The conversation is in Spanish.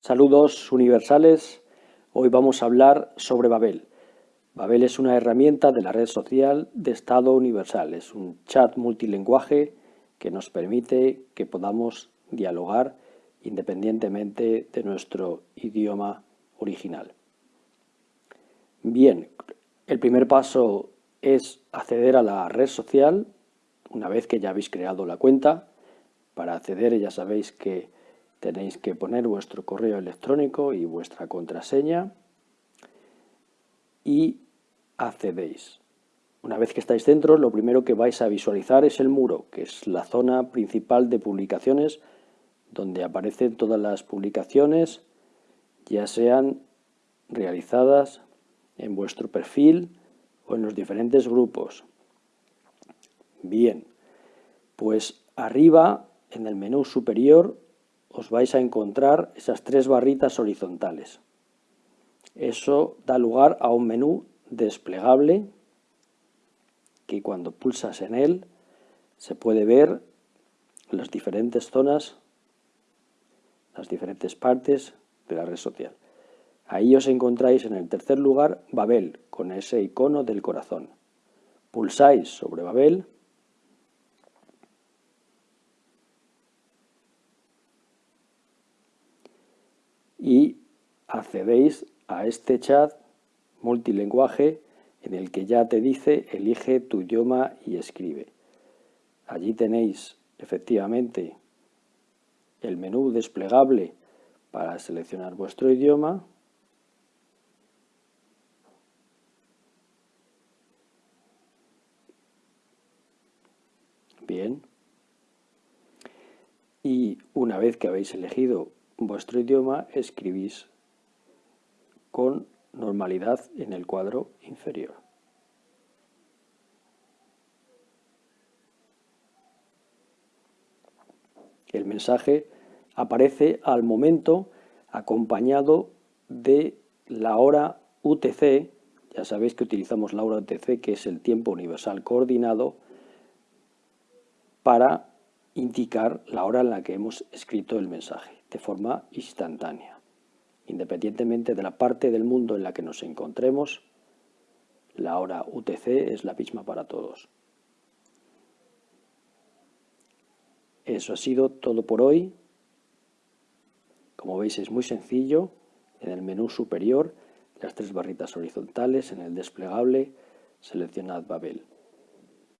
Saludos universales, hoy vamos a hablar sobre Babel. Babel es una herramienta de la red social de Estado Universal, es un chat multilingüe que nos permite que podamos dialogar independientemente de nuestro idioma original. Bien, el primer paso es acceder a la red social una vez que ya habéis creado la cuenta. Para acceder ya sabéis que tenéis que poner vuestro correo electrónico y vuestra contraseña y accedéis. Una vez que estáis dentro, lo primero que vais a visualizar es el muro, que es la zona principal de publicaciones donde aparecen todas las publicaciones, ya sean realizadas en vuestro perfil o en los diferentes grupos. Bien, pues arriba en el menú superior os vais a encontrar esas tres barritas horizontales. Eso da lugar a un menú desplegable que cuando pulsas en él se puede ver las diferentes zonas, las diferentes partes de la red social. Ahí os encontráis en el tercer lugar Babel, con ese icono del corazón. Pulsáis sobre Babel y accedéis a este chat multilingüe en el que ya te dice elige tu idioma y escribe. Allí tenéis efectivamente el menú desplegable para seleccionar vuestro idioma Bien. Y una vez que habéis elegido vuestro idioma escribís con normalidad en el cuadro inferior. El mensaje aparece al momento acompañado de la hora UTC, ya sabéis que utilizamos la hora UTC que es el tiempo universal coordinado para indicar la hora en la que hemos escrito el mensaje de forma instantánea. Independientemente de la parte del mundo en la que nos encontremos, la hora UTC es la misma para todos. Eso ha sido todo por hoy. Como veis es muy sencillo. En el menú superior, las tres barritas horizontales, en el desplegable, seleccionad Babel.